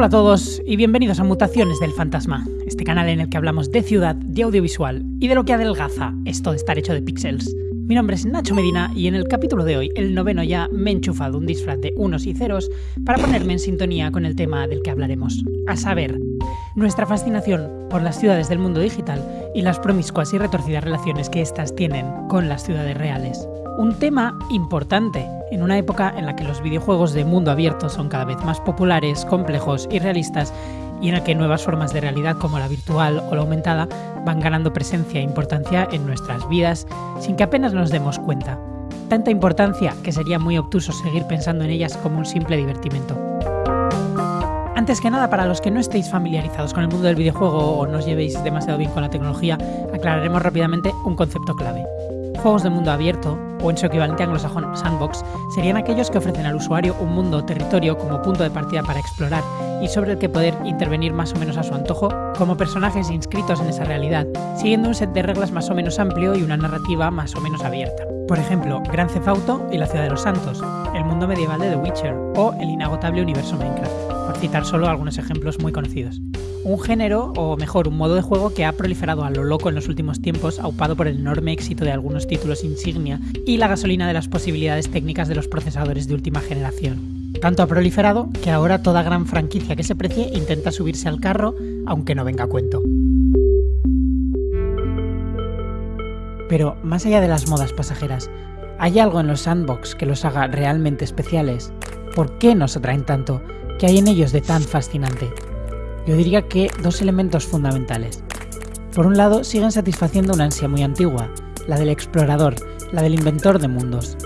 Hola a todos y bienvenidos a Mutaciones del Fantasma, este canal en el que hablamos de ciudad, de audiovisual y de lo que adelgaza esto de estar hecho de píxeles. Mi nombre es Nacho Medina y en el capítulo de hoy, el noveno ya, me he enchufado un disfraz de unos y ceros para ponerme en sintonía con el tema del que hablaremos, a saber, nuestra fascinación por las ciudades del mundo digital y las promiscuas y retorcidas relaciones que éstas tienen con las ciudades reales. Un tema importante en una época en la que los videojuegos de mundo abierto son cada vez más populares, complejos y realistas y en el que nuevas formas de realidad como la virtual o la aumentada van ganando presencia e importancia en nuestras vidas sin que apenas nos demos cuenta. Tanta importancia que sería muy obtuso seguir pensando en ellas como un simple divertimento. Antes que nada, para los que no estéis familiarizados con el mundo del videojuego o no llevéis demasiado bien con la tecnología, aclararemos rápidamente un concepto clave. Juegos de mundo abierto, o en su equivalente anglosajón sandbox, serían aquellos que ofrecen al usuario un mundo o territorio como punto de partida para explorar y sobre el que poder intervenir más o menos a su antojo como personajes inscritos en esa realidad, siguiendo un set de reglas más o menos amplio y una narrativa más o menos abierta. Por ejemplo, Gran Theft y la Ciudad de los Santos, el mundo medieval de The Witcher o el inagotable universo Minecraft, por citar solo algunos ejemplos muy conocidos un género, o mejor, un modo de juego que ha proliferado a lo loco en los últimos tiempos, aupado por el enorme éxito de algunos títulos insignia y la gasolina de las posibilidades técnicas de los procesadores de última generación. Tanto ha proliferado que ahora toda gran franquicia que se precie intenta subirse al carro, aunque no venga a cuento. Pero más allá de las modas pasajeras, ¿hay algo en los sandbox que los haga realmente especiales? ¿Por qué nos atraen tanto? ¿Qué hay en ellos de tan fascinante? Yo diría que dos elementos fundamentales. Por un lado, siguen satisfaciendo una ansia muy antigua, la del explorador, la del inventor de mundos.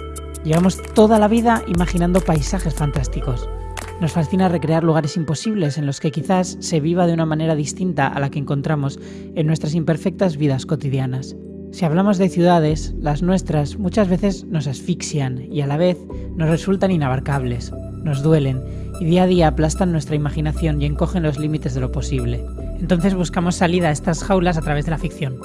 Llevamos toda la vida imaginando paisajes fantásticos. Nos fascina recrear lugares imposibles en los que quizás se viva de una manera distinta a la que encontramos en nuestras imperfectas vidas cotidianas. Si hablamos de ciudades, las nuestras muchas veces nos asfixian y a la vez nos resultan inabarcables, nos duelen día a día aplastan nuestra imaginación y encogen los límites de lo posible. Entonces buscamos salida a estas jaulas a través de la ficción.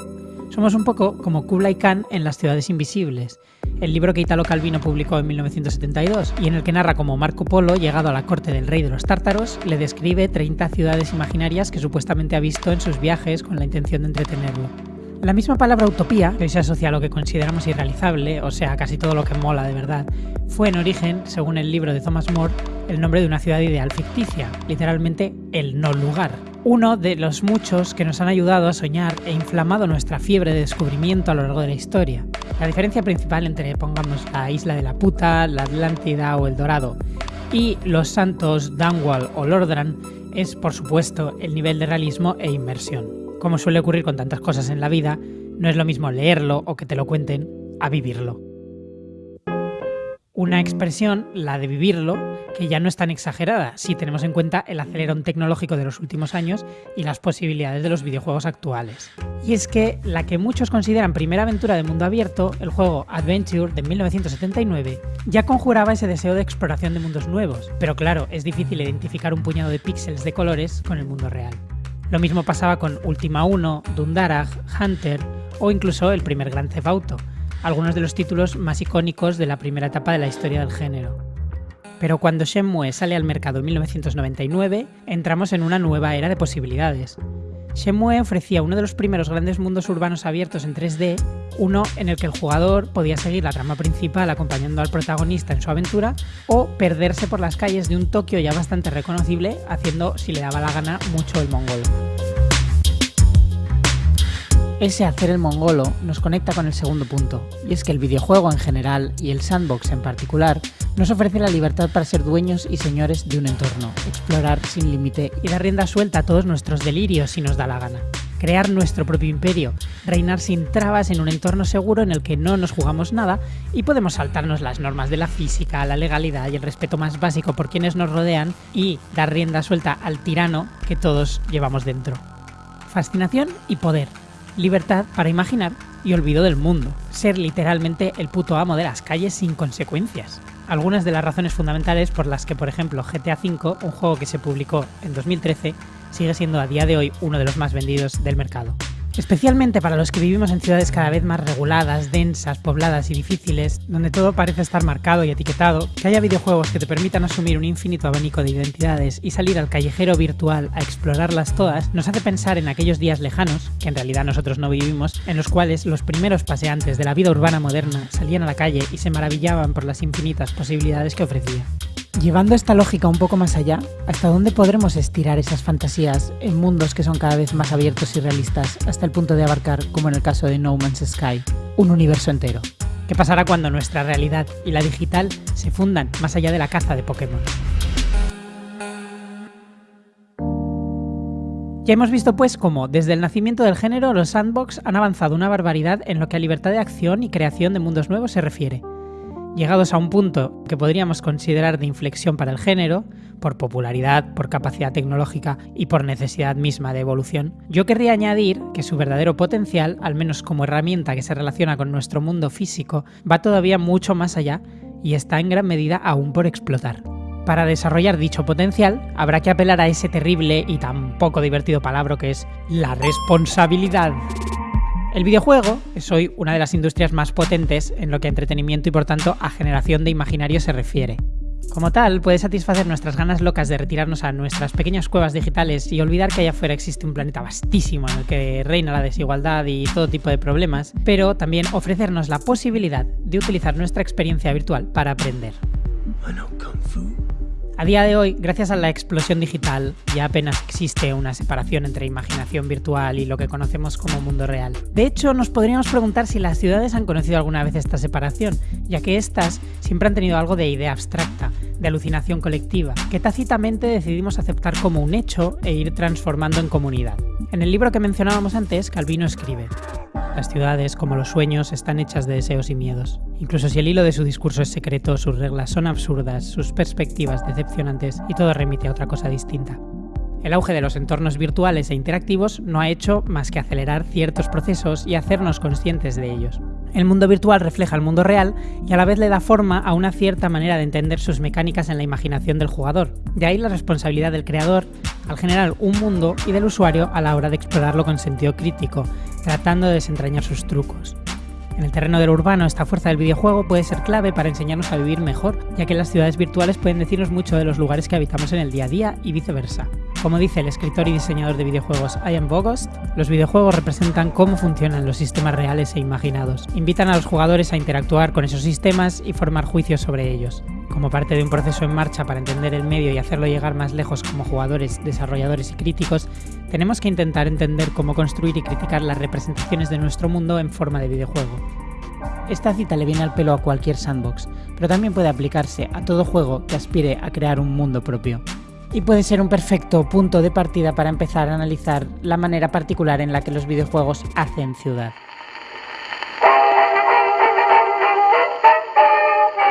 Somos un poco como Kublai Khan en Las ciudades invisibles, el libro que Italo Calvino publicó en 1972 y en el que narra cómo Marco Polo, llegado a la corte del rey de los tártaros, le describe 30 ciudades imaginarias que supuestamente ha visto en sus viajes con la intención de entretenerlo. La misma palabra utopía, que se asocia a lo que consideramos irrealizable, o sea, casi todo lo que mola de verdad, fue en origen, según el libro de Thomas More, el nombre de una ciudad ideal ficticia, literalmente el no lugar. Uno de los muchos que nos han ayudado a soñar e inflamado nuestra fiebre de descubrimiento a lo largo de la historia. La diferencia principal entre, pongamos, la isla de la puta, la Atlántida o el Dorado y los santos Dunwall o Lordran es, por supuesto, el nivel de realismo e inmersión como suele ocurrir con tantas cosas en la vida, no es lo mismo leerlo o que te lo cuenten a vivirlo. Una expresión, la de vivirlo, que ya no es tan exagerada si tenemos en cuenta el acelerón tecnológico de los últimos años y las posibilidades de los videojuegos actuales. Y es que la que muchos consideran primera aventura de mundo abierto, el juego Adventure de 1979, ya conjuraba ese deseo de exploración de mundos nuevos, pero claro, es difícil identificar un puñado de píxeles de colores con el mundo real. Lo mismo pasaba con Ultima 1, Dundarag, Hunter o incluso el primer Grand Theft algunos de los títulos más icónicos de la primera etapa de la historia del género. Pero cuando Shenmue sale al mercado en 1999, entramos en una nueva era de posibilidades. Shenmue ofrecía uno de los primeros grandes mundos urbanos abiertos en 3D uno en el que el jugador podía seguir la trama principal acompañando al protagonista en su aventura o perderse por las calles de un Tokio ya bastante reconocible haciendo, si le daba la gana, mucho el mongolo. Ese hacer el mongolo nos conecta con el segundo punto, y es que el videojuego en general y el sandbox en particular nos ofrece la libertad para ser dueños y señores de un entorno, explorar sin límite y dar rienda suelta a todos nuestros delirios si nos da la gana crear nuestro propio imperio, reinar sin trabas en un entorno seguro en el que no nos jugamos nada y podemos saltarnos las normas de la física, la legalidad y el respeto más básico por quienes nos rodean y dar rienda suelta al tirano que todos llevamos dentro. Fascinación y poder, libertad para imaginar y olvido del mundo, ser literalmente el puto amo de las calles sin consecuencias. Algunas de las razones fundamentales por las que, por ejemplo, GTA V, un juego que se publicó en 2013, sigue siendo a día de hoy uno de los más vendidos del mercado. Especialmente para los que vivimos en ciudades cada vez más reguladas, densas, pobladas y difíciles, donde todo parece estar marcado y etiquetado, que haya videojuegos que te permitan asumir un infinito abanico de identidades y salir al callejero virtual a explorarlas todas, nos hace pensar en aquellos días lejanos, que en realidad nosotros no vivimos, en los cuales los primeros paseantes de la vida urbana moderna salían a la calle y se maravillaban por las infinitas posibilidades que ofrecía. Llevando esta lógica un poco más allá, ¿hasta dónde podremos estirar esas fantasías en mundos que son cada vez más abiertos y realistas, hasta el punto de abarcar, como en el caso de No Man's Sky, un universo entero? ¿Qué pasará cuando nuestra realidad y la digital se fundan más allá de la caza de Pokémon? Ya hemos visto pues cómo, desde el nacimiento del género, los sandbox han avanzado una barbaridad en lo que a libertad de acción y creación de mundos nuevos se refiere llegados a un punto que podríamos considerar de inflexión para el género, por popularidad, por capacidad tecnológica y por necesidad misma de evolución, yo querría añadir que su verdadero potencial, al menos como herramienta que se relaciona con nuestro mundo físico, va todavía mucho más allá y está en gran medida aún por explotar. Para desarrollar dicho potencial, habrá que apelar a ese terrible y tan poco divertido palabra que es la responsabilidad. El videojuego es hoy una de las industrias más potentes en lo que a entretenimiento y por tanto a generación de imaginario se refiere. Como tal, puede satisfacer nuestras ganas locas de retirarnos a nuestras pequeñas cuevas digitales y olvidar que allá afuera existe un planeta vastísimo en el que reina la desigualdad y todo tipo de problemas, pero también ofrecernos la posibilidad de utilizar nuestra experiencia virtual para aprender. A día de hoy, gracias a la explosión digital, ya apenas existe una separación entre imaginación virtual y lo que conocemos como mundo real. De hecho, nos podríamos preguntar si las ciudades han conocido alguna vez esta separación, ya que éstas siempre han tenido algo de idea abstracta, de alucinación colectiva, que tácitamente decidimos aceptar como un hecho e ir transformando en comunidad. En el libro que mencionábamos antes, Calvino escribe, las ciudades, como los sueños, están hechas de deseos y miedos. Incluso si el hilo de su discurso es secreto, sus reglas son absurdas, sus perspectivas decepcionantes y todo remite a otra cosa distinta. El auge de los entornos virtuales e interactivos no ha hecho más que acelerar ciertos procesos y hacernos conscientes de ellos. El mundo virtual refleja el mundo real y a la vez le da forma a una cierta manera de entender sus mecánicas en la imaginación del jugador. De ahí la responsabilidad del creador al generar un mundo y del usuario a la hora de explorarlo con sentido crítico, tratando de desentrañar sus trucos. En el terreno de lo urbano, esta fuerza del videojuego puede ser clave para enseñarnos a vivir mejor, ya que las ciudades virtuales pueden decirnos mucho de los lugares que habitamos en el día a día y viceversa. Como dice el escritor y diseñador de videojuegos Ian Bogost, los videojuegos representan cómo funcionan los sistemas reales e imaginados. Invitan a los jugadores a interactuar con esos sistemas y formar juicios sobre ellos. Como parte de un proceso en marcha para entender el medio y hacerlo llegar más lejos como jugadores, desarrolladores y críticos, tenemos que intentar entender cómo construir y criticar las representaciones de nuestro mundo en forma de videojuego. Esta cita le viene al pelo a cualquier sandbox, pero también puede aplicarse a todo juego que aspire a crear un mundo propio. Y puede ser un perfecto punto de partida para empezar a analizar la manera particular en la que los videojuegos hacen ciudad.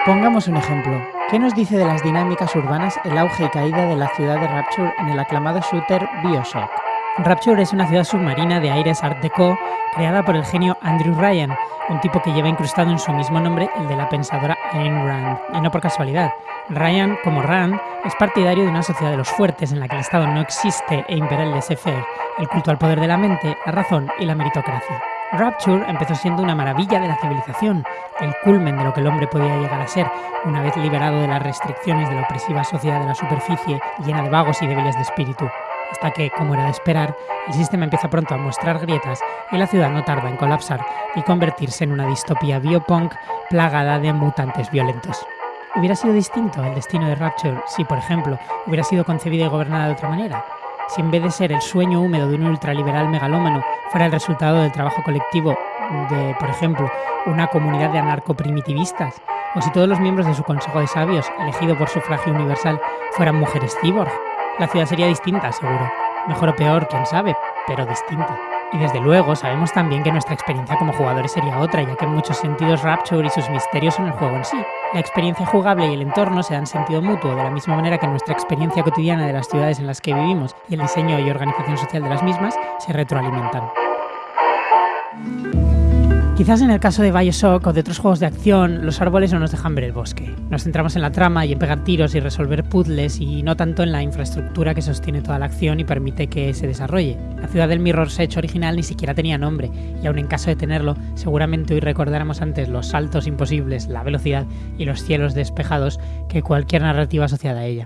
Pongamos un ejemplo. ¿Qué nos dice de las dinámicas urbanas el auge y caída de la ciudad de Rapture en el aclamado shooter Bioshock? Rapture es una ciudad submarina de aires Art Deco creada por el genio Andrew Ryan, un tipo que lleva incrustado en su mismo nombre el de la pensadora Ayn Rand, y no por casualidad. Ryan, como Rand, es partidario de una sociedad de los fuertes en la que el Estado no existe e impera el laissez-faire, el culto al poder de la mente, la razón y la meritocracia. Rapture empezó siendo una maravilla de la civilización, el culmen de lo que el hombre podía llegar a ser, una vez liberado de las restricciones de la opresiva sociedad de la superficie llena de vagos y débiles de espíritu. Hasta que, como era de esperar, el sistema empieza pronto a mostrar grietas y la ciudad no tarda en colapsar y convertirse en una distopía biopunk plagada de mutantes violentos. ¿Hubiera sido distinto el destino de Rapture si, por ejemplo, hubiera sido concebida y gobernada de otra manera? si en vez de ser el sueño húmedo de un ultraliberal megalómano fuera el resultado del trabajo colectivo de, por ejemplo, una comunidad de anarcoprimitivistas, o si todos los miembros de su Consejo de Sabios, elegido por sufragio universal, fueran mujeres cyborg, la ciudad sería distinta, seguro. Mejor o peor, quién sabe, pero distinta. Y desde luego sabemos también que nuestra experiencia como jugadores sería otra, ya que en muchos sentidos Rapture y sus misterios son el juego en sí. La experiencia jugable y el entorno se dan sentido mutuo, de la misma manera que nuestra experiencia cotidiana de las ciudades en las que vivimos y el diseño y organización social de las mismas se retroalimentan. Quizás en el caso de Bioshock o de otros juegos de acción, los árboles no nos dejan ver el bosque. Nos centramos en la trama y en pegar tiros y resolver puzzles y no tanto en la infraestructura que sostiene toda la acción y permite que se desarrolle. La ciudad del Mirror's Edge original ni siquiera tenía nombre, y aun en caso de tenerlo, seguramente hoy recordáramos antes los saltos imposibles, la velocidad y los cielos despejados que cualquier narrativa asociada a ella.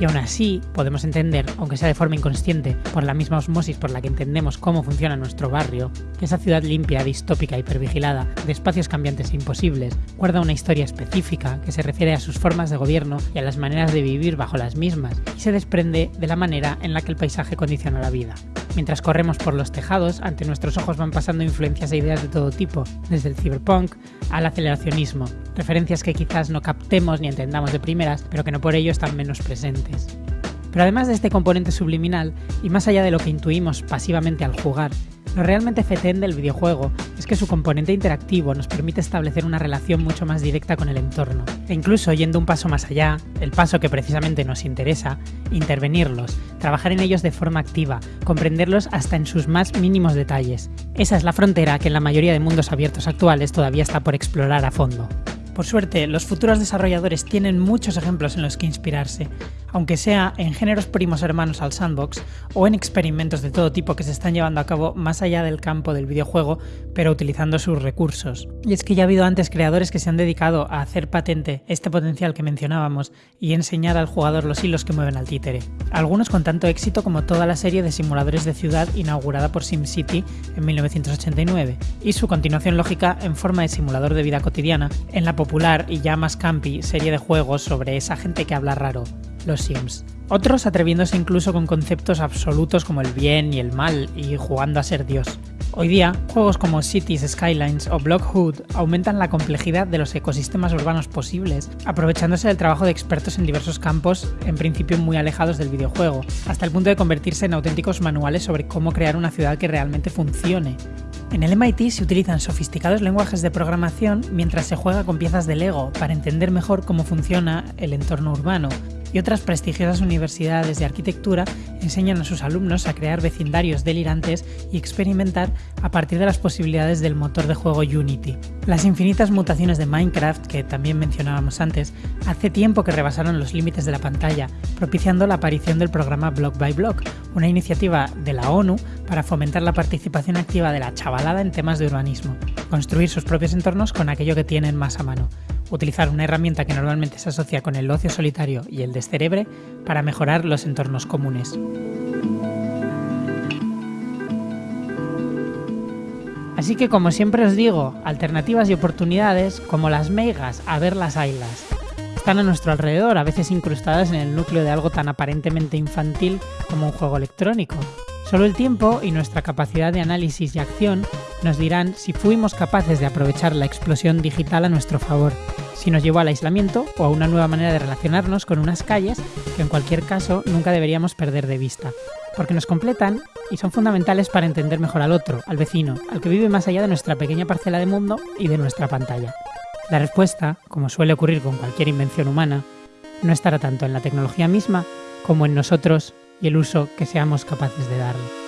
Y aún así, podemos entender, aunque sea de forma inconsciente, por la misma osmosis por la que entendemos cómo funciona nuestro barrio, que esa ciudad limpia, distópica, hipervigilada, de espacios cambiantes e imposibles, guarda una historia específica que se refiere a sus formas de gobierno y a las maneras de vivir bajo las mismas, y se desprende de la manera en la que el paisaje condiciona la vida. Mientras corremos por los tejados, ante nuestros ojos van pasando influencias e ideas de todo tipo, desde el cyberpunk al aceleracionismo, referencias que quizás no captemos ni entendamos de primeras, pero que no por ello están menos presentes. Pero además de este componente subliminal, y más allá de lo que intuimos pasivamente al jugar, lo realmente fetén del videojuego es que su componente interactivo nos permite establecer una relación mucho más directa con el entorno, e incluso yendo un paso más allá, el paso que precisamente nos interesa, intervenirlos, trabajar en ellos de forma activa, comprenderlos hasta en sus más mínimos detalles. Esa es la frontera que en la mayoría de mundos abiertos actuales todavía está por explorar a fondo. Por suerte, los futuros desarrolladores tienen muchos ejemplos en los que inspirarse, aunque sea en géneros primos hermanos al sandbox o en experimentos de todo tipo que se están llevando a cabo más allá del campo del videojuego, pero utilizando sus recursos. Y es que ya ha habido antes creadores que se han dedicado a hacer patente este potencial que mencionábamos y enseñar al jugador los hilos que mueven al títere. Algunos con tanto éxito como toda la serie de simuladores de ciudad inaugurada por SimCity en 1989, y su continuación lógica en forma de simulador de vida cotidiana en la popular y ya más campi serie de juegos sobre esa gente que habla raro, los Sims. Otros atreviéndose incluso con conceptos absolutos como el bien y el mal y jugando a ser Dios. Hoy día, juegos como Cities Skylines o Blockhood aumentan la complejidad de los ecosistemas urbanos posibles, aprovechándose del trabajo de expertos en diversos campos, en principio muy alejados del videojuego, hasta el punto de convertirse en auténticos manuales sobre cómo crear una ciudad que realmente funcione. En el MIT se utilizan sofisticados lenguajes de programación mientras se juega con piezas de Lego para entender mejor cómo funciona el entorno urbano, y otras prestigiosas universidades de arquitectura enseñan a sus alumnos a crear vecindarios delirantes y experimentar a partir de las posibilidades del motor de juego Unity. Las infinitas mutaciones de Minecraft, que también mencionábamos antes, hace tiempo que rebasaron los límites de la pantalla, propiciando la aparición del programa Block by Block, una iniciativa de la ONU para fomentar la participación activa de la chavalada en temas de urbanismo, construir sus propios entornos con aquello que tienen más a mano utilizar una herramienta que normalmente se asocia con el ocio solitario y el descerebre para mejorar los entornos comunes. Así que como siempre os digo, alternativas y oportunidades, como las meigas, a ver las ailas. Están a nuestro alrededor, a veces incrustadas en el núcleo de algo tan aparentemente infantil como un juego electrónico. Solo el tiempo y nuestra capacidad de análisis y acción nos dirán si fuimos capaces de aprovechar la explosión digital a nuestro favor si nos llevó al aislamiento o a una nueva manera de relacionarnos con unas calles que en cualquier caso nunca deberíamos perder de vista, porque nos completan y son fundamentales para entender mejor al otro, al vecino, al que vive más allá de nuestra pequeña parcela de mundo y de nuestra pantalla. La respuesta, como suele ocurrir con cualquier invención humana, no estará tanto en la tecnología misma como en nosotros y el uso que seamos capaces de darle.